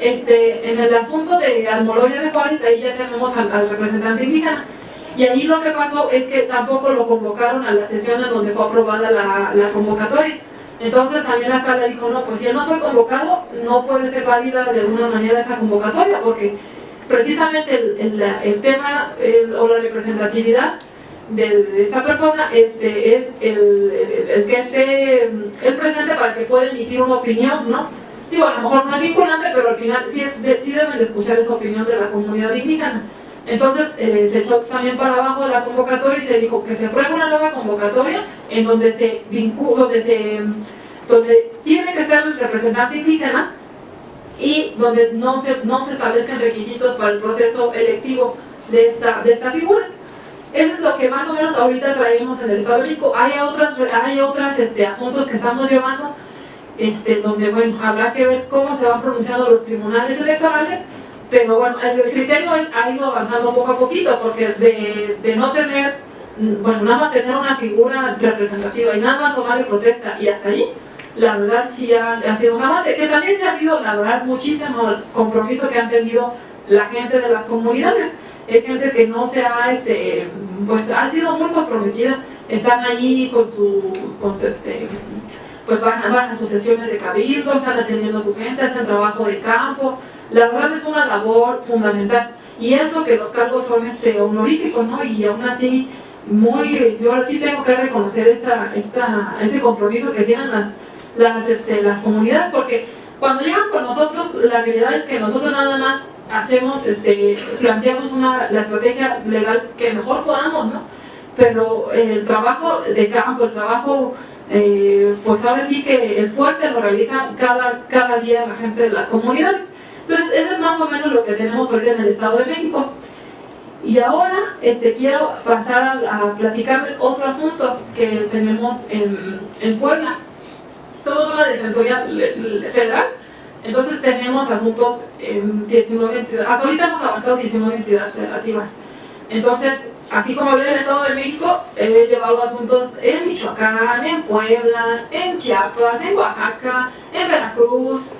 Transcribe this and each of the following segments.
Este, en el asunto de Almoloya de Juárez, ahí ya tenemos al, representante indígena. Y allí lo que pasó es que tampoco lo convocaron a la sesión en donde fue aprobada la, convocatoria. Entonces también la sala dijo, no, pues si él no fue convocado, no puede ser válida de alguna manera esa convocatoria, porque precisamente el, tema o la representatividad de, de, esta persona este, es el, que esté el presente para que pueda emitir una opinión, ¿no? Digo, a lo mejor no es vinculante, pero al final sí, es, sí deben de escuchar esa opinión de la comunidad indígena. Entonces eh, se echó también para abajo la convocatoria y se dijo que se apruebe una nueva convocatoria en donde se vincula, donde se donde tiene que ser el representante indígena y donde no se, no se establezcan requisitos para el proceso electivo de esta, de esta figura. Eso es lo que más o menos ahorita traemos en el Estado de México. Hay otras, hay otras este, asuntos que estamos llevando, este, donde bueno, habrá que ver cómo se van pronunciando los tribunales electorales, pero bueno, el, criterio es, ha ido avanzando poco a poquito, porque de, de no tener, bueno, nada más tener una figura representativa y nada más tomar protesta y hasta ahí, la verdad sí ha, ha, sido un avance, que también se ha sido, la verdad, muchísimo el compromiso que han tenido la gente de las comunidades. Es gente que no se ha, este, pues ha sido muy comprometida, están allí con su, con su este, pues van, van a sus sesiones de cabildo, están atendiendo a su gente, hacen trabajo de campo, la verdad es una labor fundamental. Y eso que los cargos son este, honoríficos, ¿no? Y aún así, muy, yo ahora sí tengo que reconocer esta, esta, ese compromiso que tienen las, las, este, las comunidades, porque cuando llegan con nosotros, la realidad es que nosotros nada más hacemos, este, planteamos una, la estrategia legal que mejor podamos, ¿no? Pero el trabajo de campo, el trabajo, eh, pues ahora sí que el fuerte lo realiza cada, cada día la gente de las comunidades. Entonces, eso es más o menos lo que tenemos hoy en el Estado de México. Y ahora este, quiero pasar a, a platicarles otro asunto que tenemos en, en Puebla somos una defensoría federal, entonces tenemos asuntos en 19 entidades, hasta ahorita hemos abarcado 19 entidades federativas. Entonces, así como en el Estado de México, he llevado asuntos en Michoacán, en Puebla, en Chiapas, en Oaxaca, en Veracruz,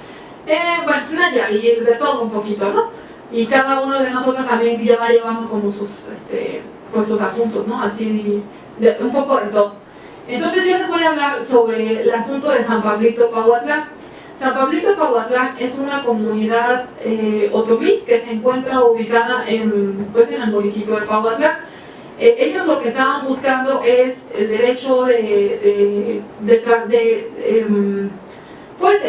en bueno, Nayarit, de todo un poquito, ¿no? Y cada uno de nosotros también ya va llevando como sus, este, pues sus asuntos, ¿no? Así, de, un poco de todo. Entonces yo les voy a hablar sobre el asunto de San Pablito Pauatlán. San Pablito Pauatlán es una comunidad eh, otomí que se encuentra ubicada en, pues, en el municipio de Pauatlán. Eh, ellos lo que estaban buscando es el derecho de, de, de eh, pues,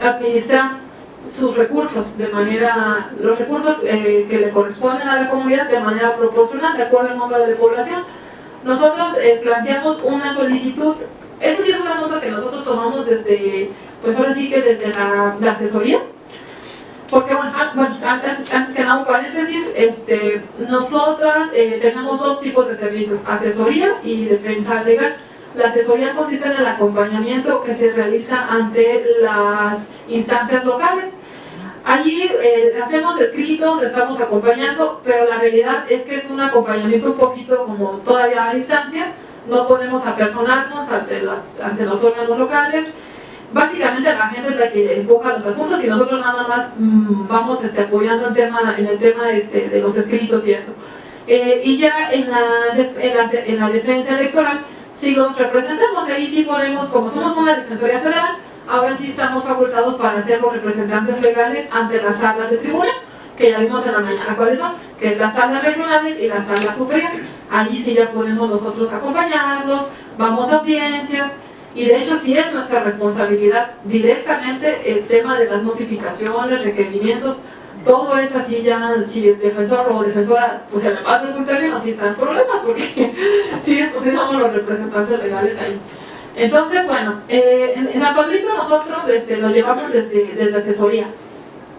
administrar sus recursos de manera, los recursos que le corresponden a la comunidad de manera proporcional de acuerdo al número de población nosotros eh, planteamos una solicitud, este sí es un asunto que nosotros tomamos desde, pues ahora sí que desde la, asesoría, porque bueno, antes, antes, que nada un paréntesis, este, nosotras eh, tenemos dos tipos de servicios, asesoría y defensa legal. La asesoría consiste en el acompañamiento que se realiza ante las instancias locales, Allí eh, hacemos escritos, estamos acompañando, pero la realidad es que es un acompañamiento un poquito como todavía a distancia, no podemos apersonarnos ante, las, ante los órganos locales, básicamente la gente es la que empuja los asuntos y nosotros nada más mmm, vamos este, apoyando en, tema, en el tema este, de los escritos y eso. Eh, y ya en la, en, la, en la defensa electoral, si los representamos, ahí sí podemos, como somos una defensoría federal, ahora sí estamos facultados para ser los representantes legales ante las salas de tribunal, que ya vimos en la mañana cuáles son, que es las salas regionales y las salas superior. Ahí sí ya podemos nosotros acompañarlos, vamos a audiencias, y de hecho sí es nuestra responsabilidad directamente el tema de las notificaciones, requerimientos, todo es así ya, si el defensor o defensora pues se le pasa algún término, sí están problemas, porque sí, sí somos los representantes legales ahí. Entonces, bueno, eh, en, en San nosotros este, llevamos desde, asesoría.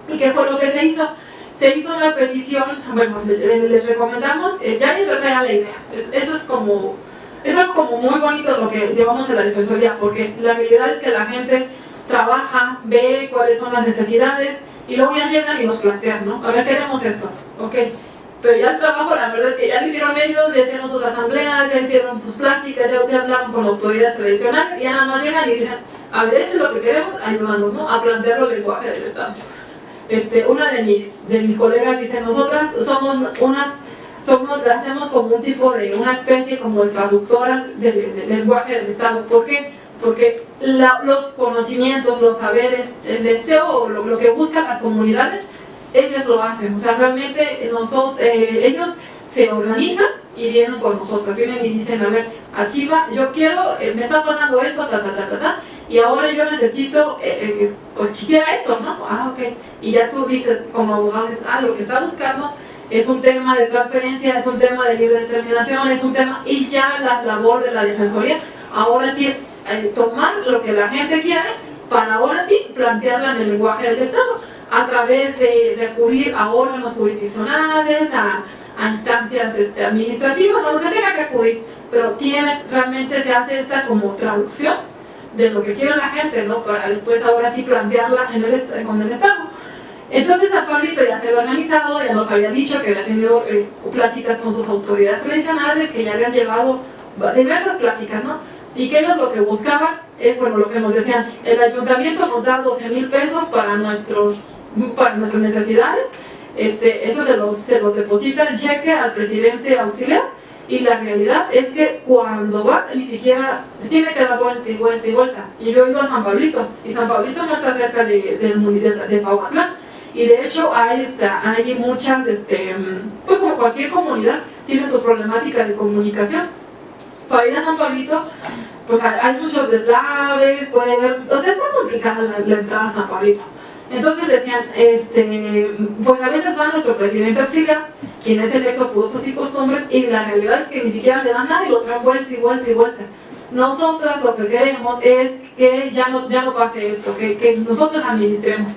¿Y qué fue lo que se hizo? Se hizo una petición, bueno, les, recomendamos, eh, ya les traía la idea. Es, eso es como, es algo como muy bonito lo que llevamos a la defensoría, porque la realidad es que la gente trabaja, ve cuáles son las necesidades, y luego ya llegan y nos plantean, ¿no? A ver, queremos esto, ok pero ya el trabajo la verdad es que ya lo hicieron ellos, ya hicieron sus asambleas, ya hicieron sus pláticas, ya, ya hablaron con autoridades tradicionales y ya nada más llegan y dicen, a ver, eso es lo que queremos, ayúdanos, ¿no? A plantear el lenguaje del Estado. Este, una de mis, de mis colegas dice, nosotras somos unas, somos, hacemos como un tipo de, una especie como de traductoras del, lenguaje del Estado. ¿Por qué? Porque los conocimientos, los saberes, el deseo, lo, lo, que buscan las comunidades, ellos lo hacen. O sea, realmente nosotros, eh, ellos se organizan y vienen con nosotros, vienen y dicen, a ver, así va, yo quiero, eh, me está pasando esto, ta, ta, ta, ta, ta, y ahora yo necesito, eh, eh, pues quisiera eso, ¿no? Ah, ok. Y ya tú dices, como abogado, dices, ah, lo que está buscando es un tema de transferencia, es un tema de libre determinación, es un tema, y ya la labor de la defensoría, ahora sí es eh, tomar lo que la gente quiere, para ahora sí plantearla en el lenguaje del Estado, a través de, acudir a órganos jurisdiccionales, a, instancias este, administrativas, a donde se tenga que acudir, pero tienes, realmente se hace esta como traducción de lo que quiere la gente, ¿no? Para después ahora sí plantearla en el, con el Estado. Entonces a Pablito ya se había organizado, ya nos había dicho que había tenido eh, pláticas con sus autoridades tradicionales, que ya habían llevado diversas pláticas, ¿no? Y que ellos lo que buscaban es, bueno, lo que nos decían, el ayuntamiento nos da 12 mil pesos para, nuestros, para nuestras necesidades, este, eso se los, se los deposita en cheque al presidente auxiliar, y la realidad es que cuando va, ni siquiera tiene que dar vuelta y vuelta y vuelta. Y yo he ido a San Pablito, y San Pablito no está cerca de, de, de, de Pauatlán. Y de hecho hay, está, hay muchas, este, pues como cualquier comunidad, tiene su problemática de comunicación. Para ir a San Pablito, pues hay, muchos deslaves, puede haber, o sea, está complicada la, la entrada a San Pablito. Entonces decían, este, pues a veces va nuestro presidente auxiliar, quien es electo por usos y costumbres, y la realidad es que ni siquiera le dan nada y lo traen vuelta y vuelta y vuelta. Nosotras lo que queremos es que ya no, ya no pase esto, que, que nosotros administremos.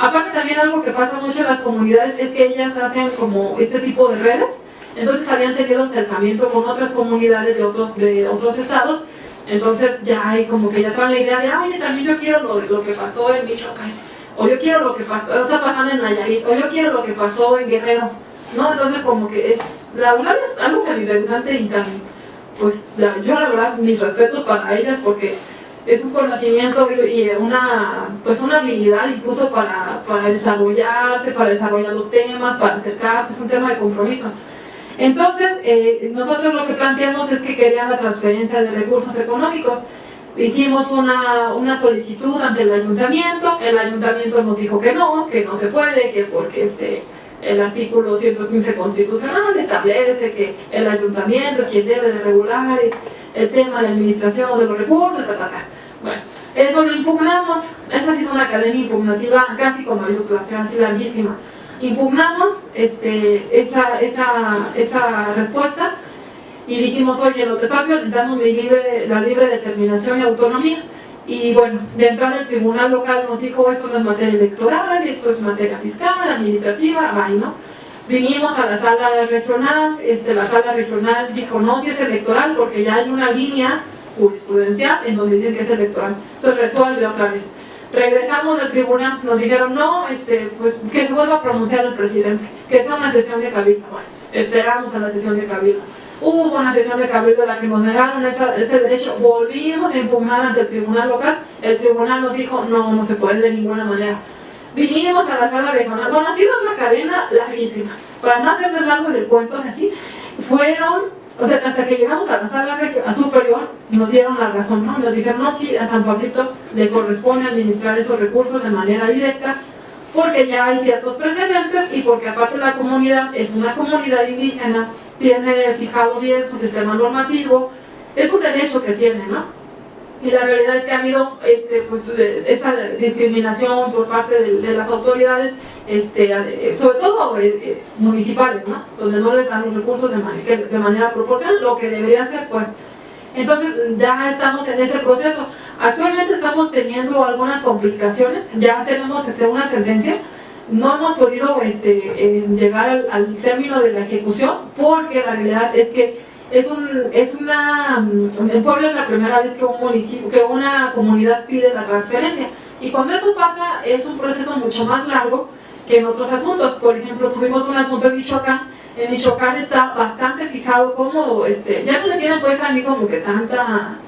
Aparte también algo que pasa mucho en las comunidades es que ellas hacen como este tipo de redes, entonces habían tenido acercamiento con otras comunidades de, otro, de otros estados, entonces ya hay como que ya traen la idea de, oye, también yo quiero lo, lo que pasó en Michoacán o yo quiero lo que pasó, está pasando en Nayarit, o yo quiero lo que pasó en Guerrero, ¿no? Entonces como que es, la verdad es algo tan interesante y tan, pues yo la verdad mis respetos para ellas porque es un conocimiento y una, pues una habilidad incluso para, para desarrollarse, para desarrollar los temas, para acercarse, es un tema de compromiso. Entonces, eh, nosotros lo que planteamos es que querían la transferencia de recursos económicos, hicimos una, una, solicitud ante el ayuntamiento, el ayuntamiento nos dijo que no, que no se puede, que porque este, el artículo 115 constitucional establece que el ayuntamiento es quien debe de regular el tema de administración de los recursos, ta, ta, ta. Bueno, eso lo impugnamos, esa sí es una cadena impugnativa casi como clase así larguísima. Impugnamos este, esa, esa, esa respuesta, y dijimos, oye, lo que estás violentando mi libre, la libre determinación y autonomía. Y bueno, de entrada el tribunal local nos dijo, esto no es materia electoral, esto es materia fiscal, administrativa, ay, ¿no? Vinimos a la sala regional, este, la sala regional dijo, no, si es electoral, porque ya hay una línea jurisprudencial en donde dice que es electoral. Entonces resuelve otra vez. Regresamos al tribunal, nos dijeron, no, este, pues que vuelva a pronunciar el presidente, que sea una sesión de cabildo. Bueno, esperamos a la sesión de cabildo Hubo una sesión de cabildo en la que nos negaron ese derecho, volvimos a impugnar ante el tribunal local, el tribunal nos dijo, no, no se puede de ninguna manera. Vinimos a la sala regional, bueno, ha sido otra cadena larguísima, para no hacerles largo del cuento así, fueron, o sea, hasta que llegamos a la sala superior, nos dieron la razón, ¿no? Nos dijeron, no, sí, a San Pablito le corresponde administrar esos recursos de manera directa, porque ya hay ciertos precedentes y porque aparte la comunidad es una comunidad indígena tiene fijado bien su sistema normativo, es un derecho que tiene, ¿no? Y la realidad es que ha habido este, pues, esta discriminación por parte de, las autoridades, este, sobre todo eh, eh, municipales, ¿no? Donde no les dan los recursos de, de manera proporcional, lo que debería ser, pues. Entonces ya estamos en ese proceso. Actualmente estamos teniendo algunas complicaciones, ya tenemos este, una sentencia, no hemos podido este, eh, llegar al, término de la ejecución porque la realidad es que es, un, es una, mm, el pueblo es la primera vez que un municipio, que una comunidad pide la transferencia. Y cuando eso pasa es un proceso mucho más largo que en otros asuntos, por ejemplo tuvimos un asunto en Michoacán, en Michoacán está bastante fijado como, este, ya no le tienen pues a mí como que tanta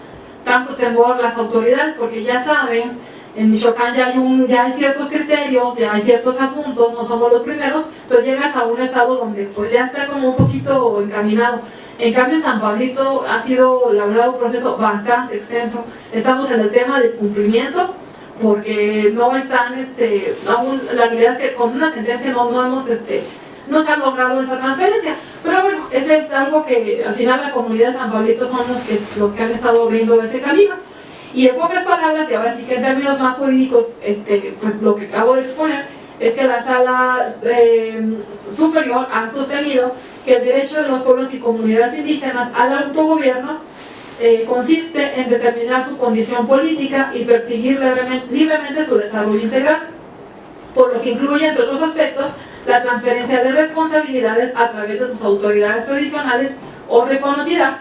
tanto temor las autoridades, porque ya saben, en Michoacán ya hay, un, ya hay ciertos criterios, ya hay ciertos asuntos, no somos los primeros, entonces llegas a un estado donde pues ya está como un poquito encaminado. En cambio en San Pablito ha sido la verdad un proceso bastante extenso, estamos en el tema del cumplimiento, porque no están, este, aún, la realidad es que con una sentencia no, hemos, este, no se ha logrado esa transferencia. Pero bueno, ese es algo que al final la comunidad de San Pablito son los que, los que han estado abriendo ese camino. Y en pocas palabras, y ahora sí que en términos más jurídicos, este, pues lo que acabo de exponer es que la sala eh, superior ha sostenido que el derecho de los pueblos y comunidades indígenas al autogobierno eh, consiste en determinar su condición política y perseguir libremente su desarrollo integral, por lo que incluye, entre otros aspectos, la transferencia de responsabilidades a través de sus autoridades tradicionales o reconocidas,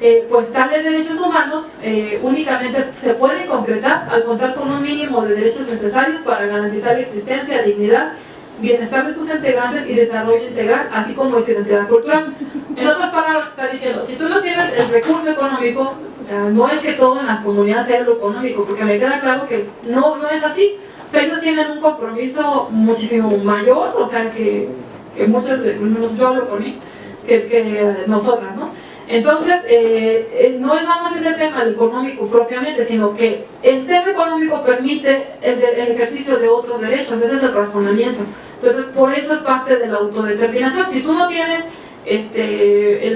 eh, pues tales derechos humanos eh, únicamente se pueden concretar al contar con un mínimo de derechos necesarios para garantizar la existencia, dignidad, bienestar de sus integrantes y desarrollo integral, así como su identidad cultural. En otras palabras, está diciendo, si tú no tienes el recurso económico, o sea, no es que todo en las comunidades sea lo económico, porque me queda claro que no, no es así, o sea, ellos tienen un compromiso muchísimo mayor, o sea, que, que muchos, yo hablo con él, que, que nosotras, ¿no? Entonces, eh, eh, no es nada más ese tema económico propiamente, sino que el tema económico permite el, ejercicio de otros derechos, ese es el razonamiento. Entonces, por eso es parte de la autodeterminación. Si tú no tienes este,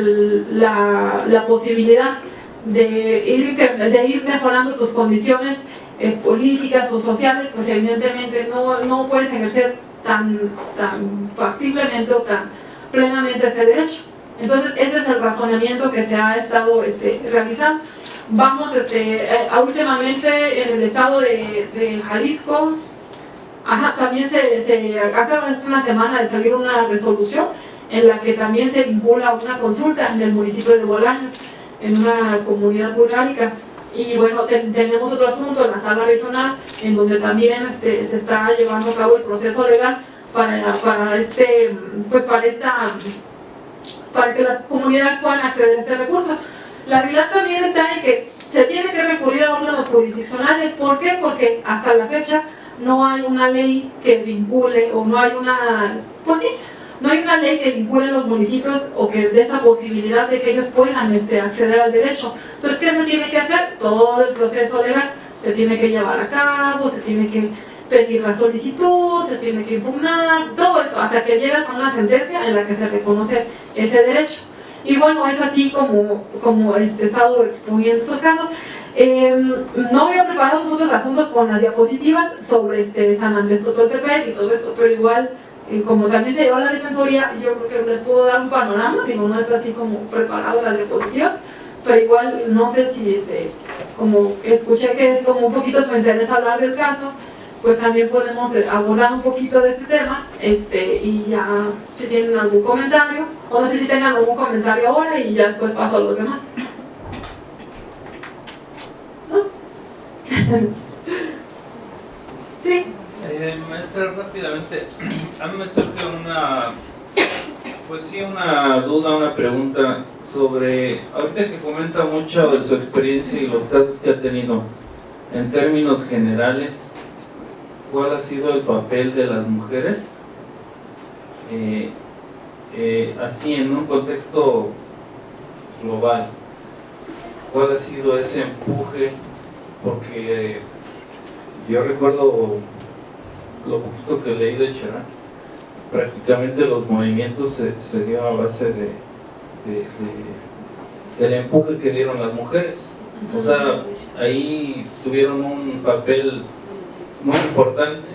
la, la, posibilidad de ir, de ir mejorando tus condiciones eh, políticas o sociales, pues evidentemente no, no puedes ejercer tan, tan factiblemente o tan plenamente ese derecho. Entonces ese es el razonamiento que se ha estado este, realizando. Vamos este, eh, últimamente en el estado de Jalisco, ajá, también se, se, acaba es una semana de salir una resolución en la que también se vincula una consulta en el municipio de Bolaños, en una comunidad burgálica y bueno, tenemos otro asunto en la sala regional, en donde también este, se está llevando a cabo el proceso legal para, para, este, pues para, esta, para que las comunidades puedan acceder a este recurso. La realidad también está en que se tiene que recurrir a órganos jurisdiccionales. ¿Por qué? Porque hasta la fecha no hay una ley que vincule o no hay una, pues sí, no hay una ley que vincule a los municipios o que dé esa posibilidad de que ellos puedan este, acceder al derecho. Entonces, ¿qué se tiene que hacer? Todo el proceso legal se tiene que llevar a cabo, se tiene que pedir la solicitud, se tiene que impugnar, todo eso, hasta que llegas a una sentencia en la que se reconoce ese derecho. Y bueno, es así como, como este, he estado exponiendo estos casos. Em, no voy a preparar los otros asuntos con las diapositivas sobre este San Andrés Totoltepec y todo esto, pero igual y como también se lleva la defensoría, yo creo que les puedo dar un panorama, digo, no está así como preparado las diapositivas, pero igual no sé si, este, como escuché que es como un poquito su interés hablar del caso, pues también podemos eh, abordar un poquito de este tema, este, y ya si tienen algún comentario, o no sé si tengan algún comentario ahora y ya después paso a los demás. sí. Eh, maestra, rápidamente, a mí me surge una, pues sí, una duda, una pregunta sobre, ahorita que comenta mucho de su experiencia y los casos que ha tenido, en términos generales, ¿cuál ha sido el papel de las mujeres? Eh, eh, así en un contexto global, ¿cuál ha sido ese empuje? Porque yo recuerdo lo poquito que leí de Cherán, prácticamente los movimientos se, se dio a base de, del empuje que dieron las mujeres. O sea, ahí tuvieron un papel muy importante,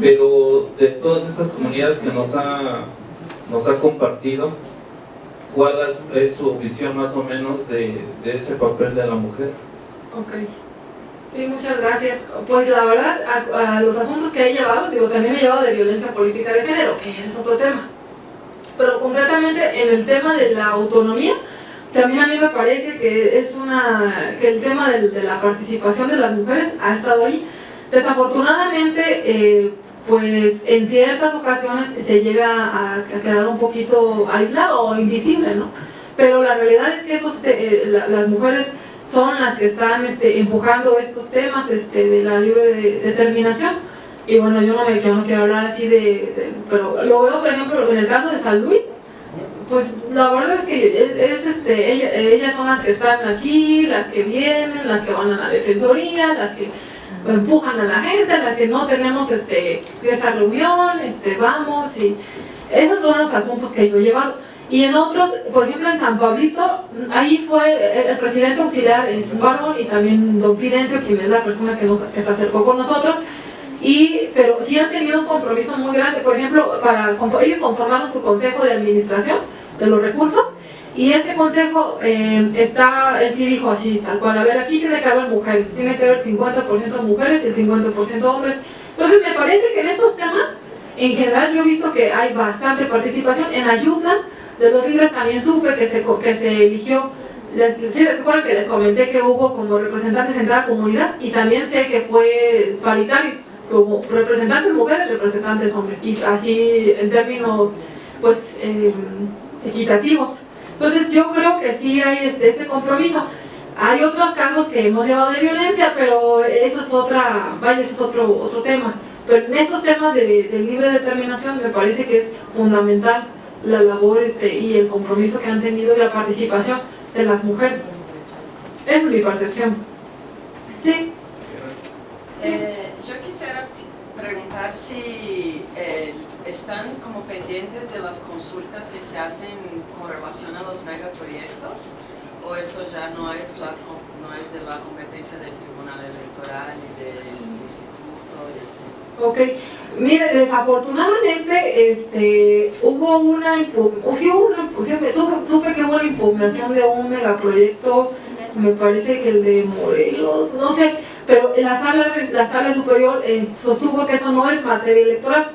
pero de todas estas comunidades que nos ha, nos ha compartido, ¿cuál es su visión más o menos de, de ese papel de la mujer? Okay. Sí, muchas gracias. Pues la verdad, a, los asuntos que he llevado, digo, también he llevado de violencia política de género, que ese es otro tema. Pero concretamente en el tema de la autonomía, también a mí me parece que es una que el tema de, la participación de las mujeres ha estado ahí. Desafortunadamente, eh, pues en ciertas ocasiones se llega a, quedar un poquito aislado o invisible, ¿no? Pero la realidad es que esos, eh, las mujeres son las que están este, empujando estos temas este, de la libre determinación. Y bueno, yo no, me, yo no quiero hablar así de, Pero lo veo, por ejemplo, en el caso de San Luis, pues la verdad es que es, este, ellas son las que están aquí, las que vienen, las que van a la defensoría, las que empujan a la gente, las que no tenemos este, esa reunión, este, vamos, y esos son los asuntos que yo he llevado. Y en otros, por ejemplo en San Pablito, ahí fue el presidente auxiliar, el varón, y también don Fidencio, quien es la persona que, nos, que se acercó con nosotros, y, pero sí han tenido un compromiso muy grande, por ejemplo, para, ellos conformaron su consejo de administración de los recursos, y ese consejo eh, está, él sí dijo así, tal cual, a ver, aquí tiene que haber mujeres, tiene que haber 50% mujeres y el 50% hombres. Entonces me parece que en estos temas, en general yo he visto que hay bastante participación, en ayuda de los libres también supe que se, que se eligió, les, sí, les que les comenté que hubo como representantes en cada comunidad y también sé que fue paritario, como representantes mujeres, representantes hombres, y así en términos pues em, equitativos. Entonces yo creo que sí hay este, este, compromiso. Hay otros casos que hemos llevado de violencia, pero eso es otra, vaya, es otro, otro tema. Pero en estos temas de, de libre determinación me parece que es fundamental la labor este, y el compromiso que han tenido y la participación de las mujeres. Es mi percepción. Sí. Eh, yo quisiera preguntar si eh, están como pendientes de las consultas que se hacen con relación a los megaproyectos o eso ya no es, no es de la competencia del Tribunal Electoral y del Instituto y así. Ok, mire, desafortunadamente este, hubo una, sí hubo una supe, que hubo una impugnación de un megaproyecto, me parece que el de Morelos, no sé, pero la sala, la sala superior eh, sostuvo que eso no es materia electoral,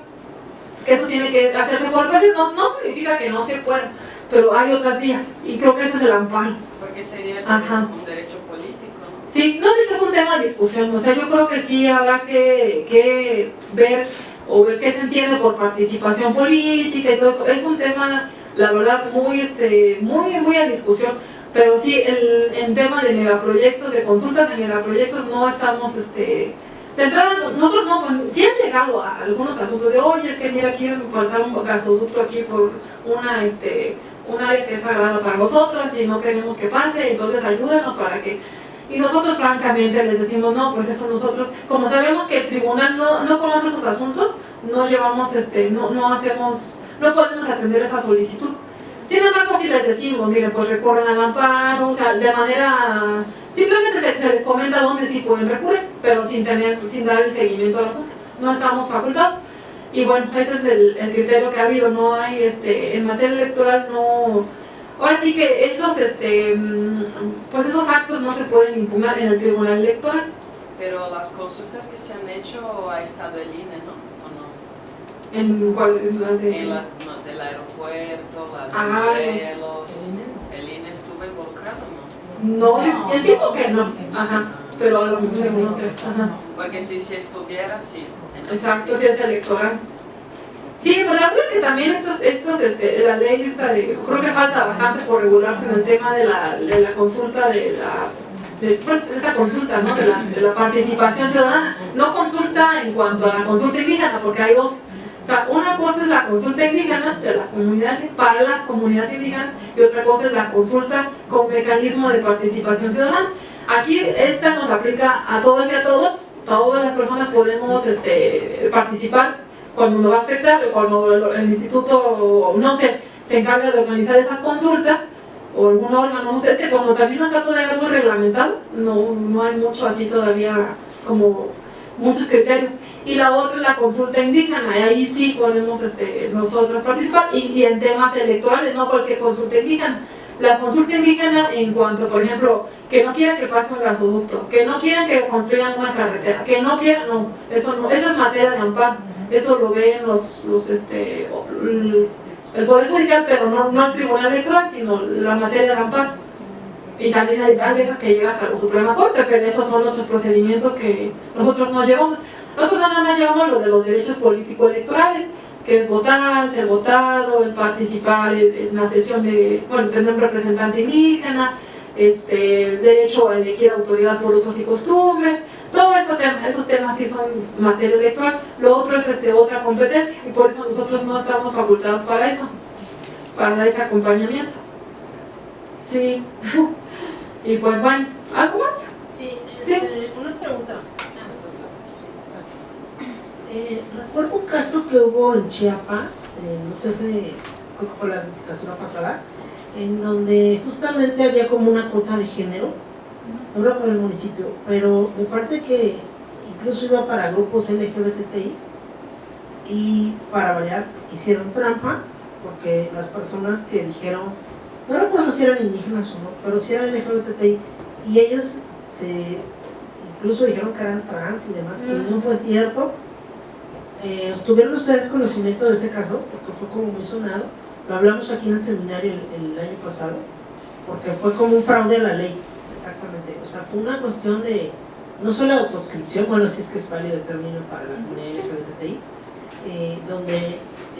que eso tiene que hacerse por no, no significa que no se pueda, pero hay otras vías, y creo que ese es el amparo. Porque sería un derecho político. Sí, no, de hecho es un tema de discusión, o sea, yo creo que sí habrá que, que ver o ver qué se entiende por participación política y todo eso, es un tema, la verdad, muy, este, muy, muy a discusión, pero sí, el, en tema de megaproyectos, de consultas de megaproyectos, no estamos, este, de entrada, nosotros no, pues, sí han llegado a algunos asuntos de, oye, es que mira, quieren pasar un gasoducto aquí por una, este, un área que es sagrada para nosotros y no queremos que pase, entonces ayúdanos para que y nosotros francamente les decimos, no, pues eso nosotros, como sabemos que el tribunal no, no conoce esos asuntos, no llevamos, este, no, no hacemos, no podemos atender esa solicitud. Sin embargo, si les decimos, miren, pues recorren al amparo, o sea, de manera, simplemente se, les comenta dónde sí pueden recurrir, pero sin tener, sin dar el seguimiento al asunto. No estamos facultados. Y bueno, ese es el, el criterio que ha habido, no hay, este, en materia electoral no Ahora sí que esos, este, mm, pues esos actos no se pueden impugnar en el Tribunal Electoral. Pero las consultas que se han hecho ha estado el INE, ¿no? ¿O no? ¿En cuál? En las, en las del aeropuerto, la de ah. ¿El INE estuvo involucrado no? No, no el tipo que no. Ajá. Pero a lo mejor no sé. Ajá. Porque si, si estuviera, sí. Exacto, si es electoral. Sí, pues la verdad es que también estos, estos, este, la ley esta de, creo que falta bastante por regularse en el tema de la, de la consulta de la de, pues, consulta, ¿no? de, la, de la participación ciudadana, no consulta en cuanto a la consulta indígena, porque hay dos, o sea, una cosa es la consulta indígena de las comunidades para las comunidades indígenas y otra cosa es la consulta con mecanismo de participación ciudadana. Aquí esta nos aplica a todas y a todos, todas las personas podemos este, participar cuando me va a afectar, cuando el, instituto, no sé, se encarga de organizar esas consultas, o algún órgano, no sé, es que como también no está todavía muy reglamentado, no, no hay mucho así todavía como muchos criterios. Y la otra la consulta indígena, ahí sí podemos este, nosotros participar, y, y, en temas electorales, no cualquier consulta indígena. La consulta indígena en cuanto, por ejemplo, que no quieran que pase un gasoducto, que no quieran que construyan una carretera, que no quieran, no, eso, no, eso es materia de amparo eso lo ven los, los este, el Poder Judicial, pero no, no el Tribunal Electoral, sino la materia de amparo. Y también hay, veces que llega hasta la Suprema Corte, pero esos son otros procedimientos que nosotros no llevamos. Nosotros nada más llevamos lo de los derechos político-electorales, que es votar, ser votado, el participar en la sesión de, bueno, tener un representante indígena, este, derecho a elegir autoridad por usos y costumbres, todos esos temas, esos temas sí son materia electoral, lo otro es este, otra competencia y por eso nosotros no estamos facultados para eso, para dar ese acompañamiento. Sí, y pues bueno, ¿algo más? Sí, Sí. este, una pregunta. Eh, recuerdo un caso que hubo en Chiapas, eh, no sé si creo que fue la legislatura pasada, en donde justamente había como una cuota de género, no recuerdo el municipio, pero me parece que incluso iba para grupos LGBTI y para variar hicieron trampa porque las personas que dijeron, no recuerdo si eran indígenas o no, pero si eran LGBTI y ellos se incluso dijeron que eran trans y demás, y Mm. no fue cierto. Eh, ¿Tuvieron ustedes conocimiento de ese caso? Porque fue como muy sonado. Lo hablamos aquí en el seminario el, año pasado, porque fue como un fraude a la ley, exactamente. O sea, fue una cuestión de, no solo de autoscripción, bueno, si es que es válido el término para la comunidad LGBTI, eh, donde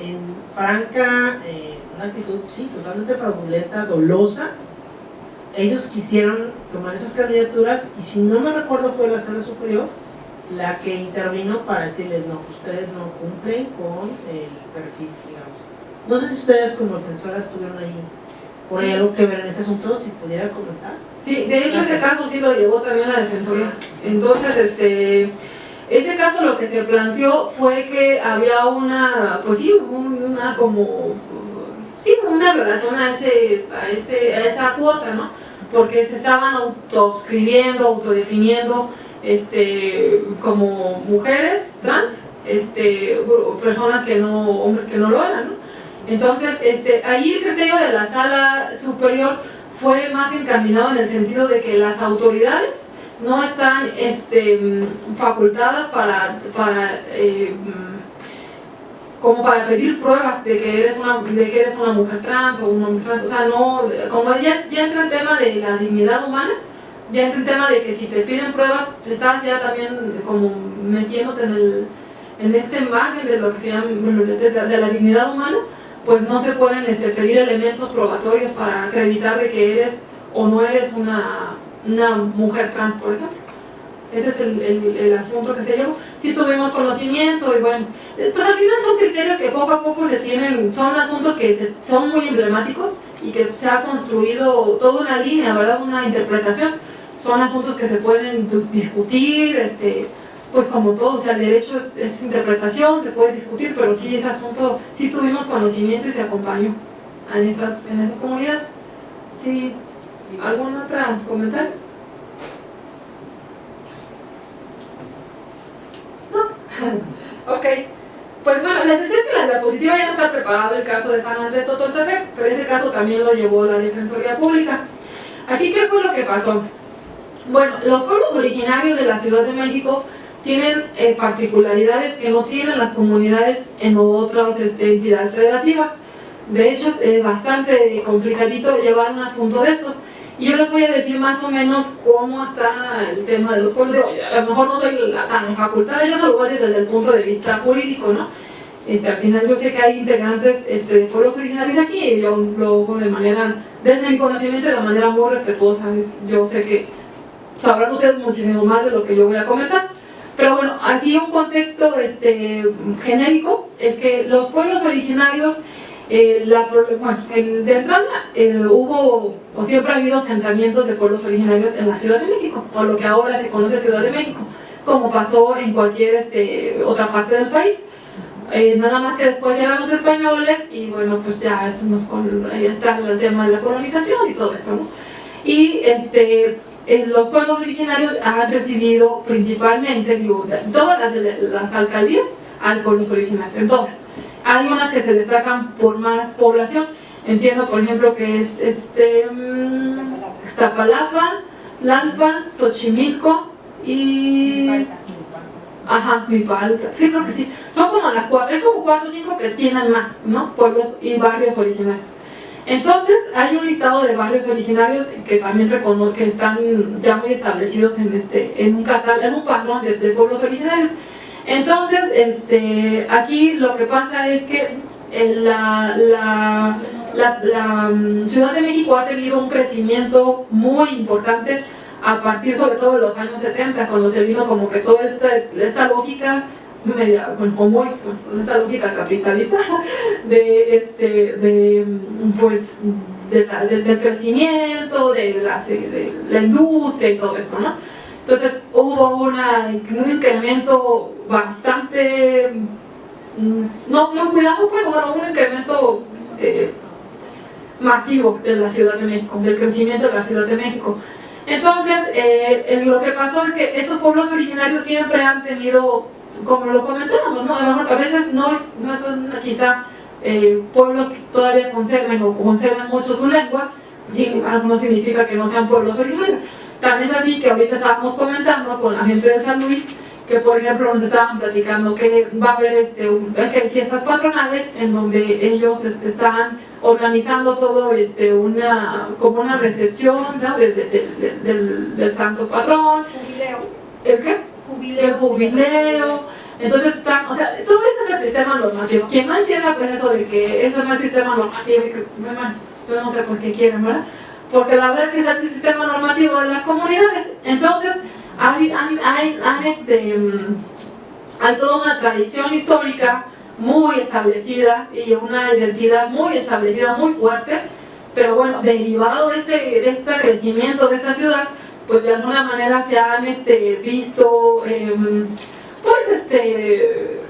en franca, eh, una actitud, sí, totalmente fraudulenta, dolosa, ellos quisieron tomar esas candidaturas y si no me recuerdo fue la sala superior la que intervino para decirles no, ustedes no cumplen con el perfil, digamos. No sé si ustedes como defensoras tuvieron ahí por Sí. algo que ver en ese asunto, si pudiera comentar. Sí, de hecho ese caso sí lo llevó también la Defensoría. Entonces, este, ese caso lo que se planteó fue que había una, pues sí, un- una como, sí, una violación a, ese, a, ese, a esa cuota, ¿no? Porque se estaban autoescribiendo, autodefiniendo, este, como mujeres trans, este, personas que no, hombres que no lo eran, ¿no? Entonces, este, ahí el criterio de la sala superior fue más encaminado en el sentido de que las autoridades no están este, mm, facultadas para, para eh, mm, como para pedir pruebas de que eres una de que eres una mujer trans o un hombre trans, o sea, no, como ya, ya entra el tema de la dignidad humana, ya entra el tema de que si te piden pruebas, estás ya también como metiéndote en, el, en este margen de lo que se llama, de, la dignidad humana, pues no se pueden este, pedir elementos probatorios para acreditar de que eres o no eres una, una mujer trans, por ejemplo. Ese es el, el- asunto que se llevó. Sí tuvimos conocimiento y bueno, pues al final son criterios que poco a poco se tienen, son asuntos que se- son muy emblemáticos y que se ha construido toda una línea, ¿verdad? Una interpretación. Son asuntos que se pueden pues, discutir, este, pues como todo, o sea, el derecho es, interpretación, se puede discutir, pero sí ese asunto, sí tuvimos conocimiento y se acompañó en esas, en esas comunidades. Sí, ¿algún otro comentario? No. ok. Pues bueno, les decía que la diapositiva ya no está preparado el caso de San Andrés Totoltepec, pero ese caso también lo llevó la Defensoría Pública. Aquí, ¿qué fue lo que pasó? Bueno, los pueblos originarios de la Ciudad de México tienen eh, particularidades que no tienen las comunidades en otras este, entidades federativas. De hecho, es eh, bastante complicadito llevar un asunto de estos. Y yo les voy a decir más o menos cómo está el tema de los pueblos. A lo mejor no soy la tan facultada, yo se lo voy a decir desde el punto de vista jurídico, ¿no? Este, al final yo sé que hay integrantes este, de pueblos originarios aquí y yo lo hago de manera, desde mi conocimiento, de manera muy respetuosa. Es- Yo sé que sabrán ustedes muchísimo más de lo que yo voy a comentar. Pero bueno, así un contexto este, genérico es que los pueblos originarios, eh, la, bueno, el- de entrada eh, hubo o siempre ha habido asentamientos de pueblos originarios en la Ciudad de México, o lo que ahora se conoce Ciudad de México, como pasó en cualquier este, otra parte del país. Eh, nada más que después llegan los españoles y bueno, pues ya esto nos ahí está el tema de la colonización y todo esto, ¿no? Y este, los pueblos originarios han recibido principalmente, digo, todas las, las alcaldías hay pueblos originarios, en todas. Hay unas que se destacan por más población. Entiendo, por ejemplo, que es este, mm, Iztapalapa, Xochimilco y... Ajá, Mipalta. Sí, creo que sí. Son como las cuatro, hay como cuatro o cinco que tienen más, ¿no? Pueblos y barrios originarios. Entonces, hay un listado de barrios originarios que también que están ya muy establecidos en, este, en, un, en un patrón de, pueblos originarios. Entonces, este, aquí lo que pasa es que eh, la, la, la, la mm, Ciudad de México ha tenido un crecimiento muy importante a partir sobre todo de los años 70, cuando se vino como que toda esta, esta lógica media, bueno, o muy, esta lógica capitalista de, este, de, pues, de la, de, del crecimiento, de la, de la industria y todo eso, ¿no? Entonces hubo una, un incremento bastante, mm, no muy cuidado, pues, bueno, un incremento eh, masivo de la Ciudad de México, del crecimiento de la Ciudad de México. Entonces, eh, lo que pasó es que estos pueblos originarios siempre han tenido, como lo comentábamos, ¿no? a, lo mejor a veces no, no son quizá eh, pueblos que todavía conserven o conservan mucho su lengua, sin no significa que no sean pueblos originarios. Tan es así que ahorita estábamos comentando con la gente de San Luis que por ejemplo nos estaban platicando que va a haber este, que hay fiestas patronales en donde ellos este, están organizando todo este, una, como una recepción ¿no? de, de, del, del, santo patrón. ¿El qué? Jubileo. Jubileo. Entonces o sea, todo ese es el sistema normativo. Quien no entienda pues eso de que eso no es sistema normativo y que, bueno, yo no sé por qué quieren, ¿verdad? Porque la verdad es que es el sistema normativo de las comunidades. Entonces, hay, hay, hay, este, hay toda una tradición histórica muy establecida y una identidad muy establecida, muy fuerte, pero bueno, derivado de este, de este crecimiento de esta ciudad, pues de alguna manera se han este, visto, eh, pues este,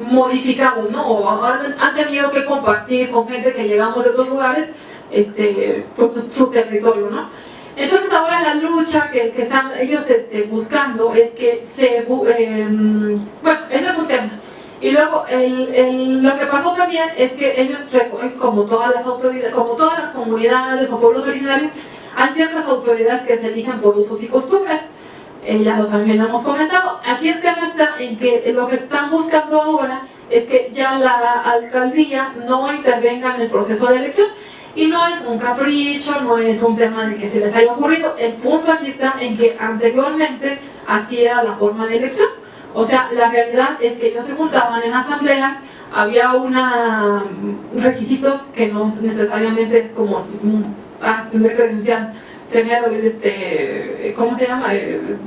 modificados, ¿no? O han, han, tenido que compartir con gente que llegamos de otros lugares, este, pues su, su territorio, ¿no? Entonces ahora la lucha que, que están ellos este, buscando es que se... Eh, bueno, ese es un tema. Y luego el, el, lo que pasó también es que ellos, como todas las autoridades, como todas las comunidades o pueblos originarios, hay ciertas autoridades que se eligen por usos y costumbres. Eh, ya lo también hemos comentado. Aquí el tema está en que lo que están buscando ahora es que ya la alcaldía no intervenga en el proceso de elección. Y no es un capricho, no es un tema de que se les haya ocurrido. El punto aquí está en que anteriormente así era la forma de elección. O sea, la realidad es que ellos se juntaban en asambleas, había una requisitos que no necesariamente es como ah, tener credencial, tener este, ¿cómo se llama? El,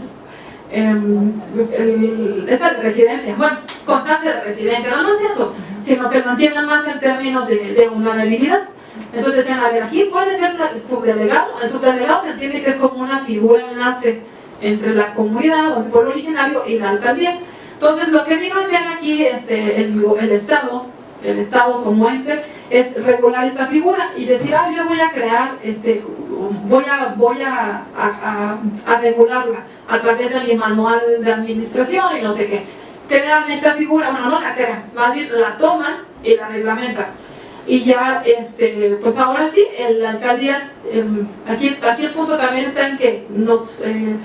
esa residencia, bueno, constancia de residencia, no, no es eso, sino que lo entiendan más en términos de, de una debilidad. Entonces decían, a ver, aquí puede ser el subdelegado, el subdelegado se entiende que es como una figura enlace entre la comunidad o el pueblo originario y la alcaldía. Entonces lo que vino a hacer aquí este, el, el Estado, el Estado como ente, es regular esta figura y decir, ah, yo voy a crear, este, voy, a, voy a, a, regularla a través de mi manual de administración y no sé qué. Crean esta figura, bueno, no la crean, más bien la toman y la reglamentan y ya, este, pues ahora sí, la alcaldía, eh, aquí, aquí el punto también está en que nos eh,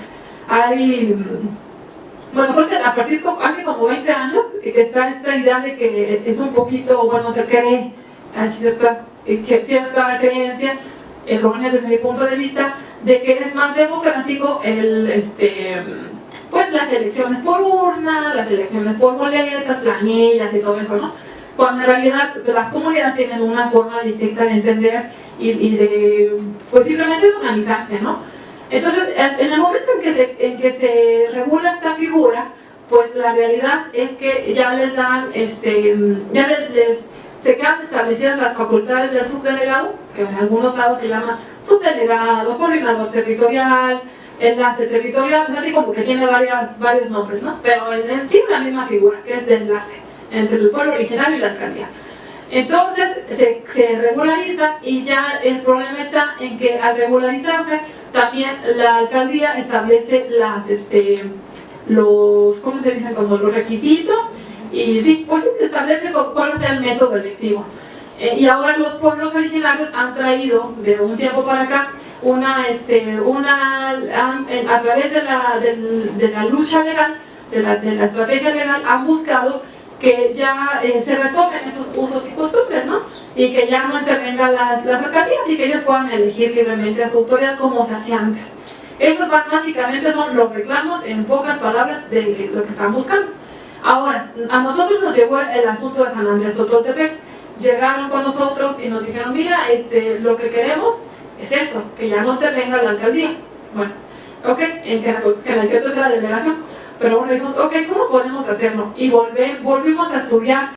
hay, bueno, creo que a partir de hace como 20 años que está esta idea de que es un poquito, bueno, se cree, hay cierta, cierta creencia, errónea desde mi punto de vista, de que es más democrático el, este, pues las elecciones por urna, las elecciones por boletas, planillas y todo eso, ¿no? cuando en realidad las comunidades tienen una forma distinta de entender y, y de, pues simplemente de organizarse, ¿no? Entonces, en el momento en que, se, regula esta figura, pues la realidad es que ya les dan, este, ya les, se quedan establecidas las facultades del subdelegado, que en algunos lados se llama subdelegado, coordinador territorial, enlace territorial, o sea, como que tiene varias, varios nombres, ¿no? Pero en, en sí la misma figura, que es de enlace entre el pueblo originario y la alcaldía. Entonces se, se, regulariza y ya el problema está en que al regularizarse también la alcaldía establece las, este, los, ¿cómo se dicen? Como los requisitos y sí, pues establece cuál es el método electivo. Eh, y ahora los pueblos originarios han traído de un tiempo para acá una, este, una a, través de la, lucha legal, de la, de estrategia legal, han buscado que ya eh, se retomen esos usos y costumbres, ¿no? Y que ya no intervengan las, las alcaldías y que ellos puedan elegir libremente a su autoridad como se hacía antes. Esos básicamente son los reclamos, en pocas palabras, de lo que están buscando. Ahora, a nosotros nos llegó el asunto de San Andrés Totoltepec, llegaron con nosotros y nos dijeron, mira, este, lo que queremos es eso, que ya no te venga la alcaldía. Bueno, ok, en que, la es la delegación. Pero bueno, dijimos, ok, ¿cómo podemos hacerlo? Y volvé, volvimos a estudiar